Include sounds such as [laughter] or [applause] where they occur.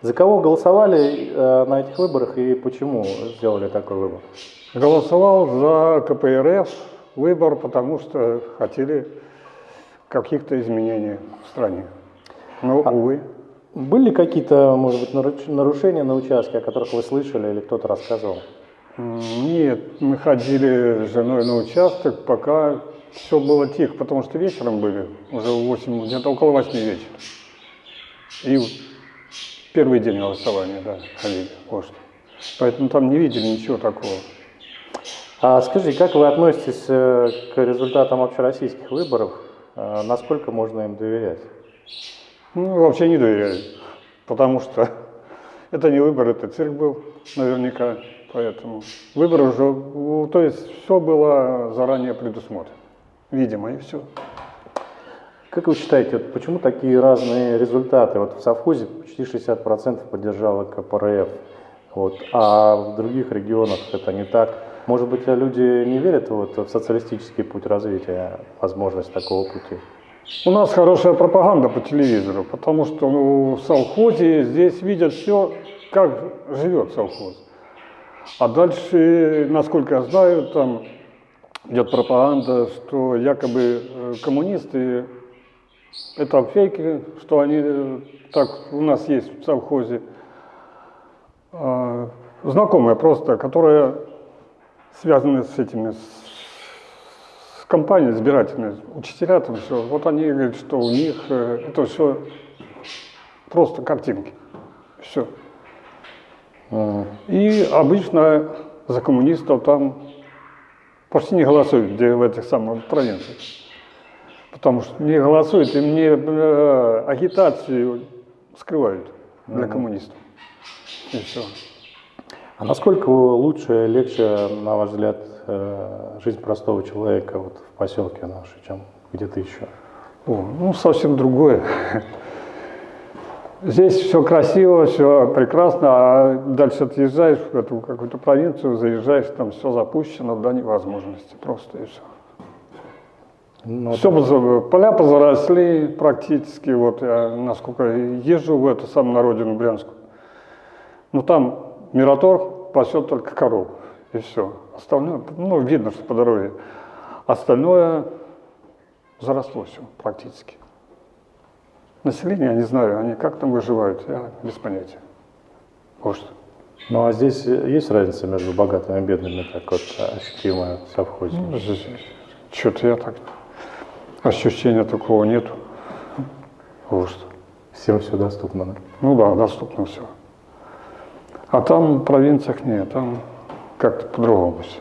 За кого голосовали э, на этих выборах и почему сделали такой выбор? Голосовал за КПРФ выбор, потому что хотели каких-то изменений в стране. Но, увы. Были ли какие-то, может быть, нарушения на участке, о которых вы слышали или кто-то рассказывал? Нет, мы ходили с женой на участок, пока все было тихо, потому что вечером были, уже в 8, где-то около 8 вечера. И первый день голосования, да, ходили, что. Поэтому там не видели ничего такого. А скажи, как вы относитесь э, к результатам общероссийских выборов? Э, Насколько можно им доверять? Ну, вообще не доверяю, потому что [laughs] это не выбор, это цирк был наверняка, поэтому выбор уже, то есть все было заранее предусмотрено, видимо, и все. Как вы считаете, вот почему такие разные результаты? Вот в совхозе почти 60% поддержало КПРФ, вот, а в других регионах это не так. Может быть, люди не верят вот, в социалистический путь развития, возможность такого пути? У нас хорошая пропаганда по телевизору, потому что ну, в совхозе здесь видят все, как живет совхоз. А дальше, насколько я знаю, там идет пропаганда, что якобы э, коммунисты это фейки, что они э, так у нас есть в совхозе. А, Знакомая просто, которая связана с этими, с, компанией избирательной, учителя там все. Вот они говорят, что у них э, это все просто картинки. Все. М. И обычно за коммунистов там почти не голосуют, где в этих самых провинциях. Потому что не голосуют, и мне э, агитацию скрывают для коммунистов. И все. А насколько лучше, легче, на ваш взгляд, э, жизнь простого человека вот в поселке нашей, чем где-то еще? О, ну, совсем другое. Здесь все красиво, все прекрасно, а дальше отъезжаешь в эту какую-то провинцию, заезжаешь, там все запущено до невозможности просто и все. Ну, Все, поза- поля позаросли практически, вот я насколько езжу в эту самую на родину Брянскую. Ну там Мираторг пасет только коров, и все. Остальное, ну видно, что по дороге. Остальное заросло все практически. Население, я не знаю, они как там выживают, я без понятия. Что. Ну а здесь есть разница между богатыми и бедными, так вот ощутимая в совхозе? Что-то я так, ощущения такого нету. Вот что. Всем все доступно, да? Ну да, доступно все. А там в провинциях нет, там как-то по-другому все.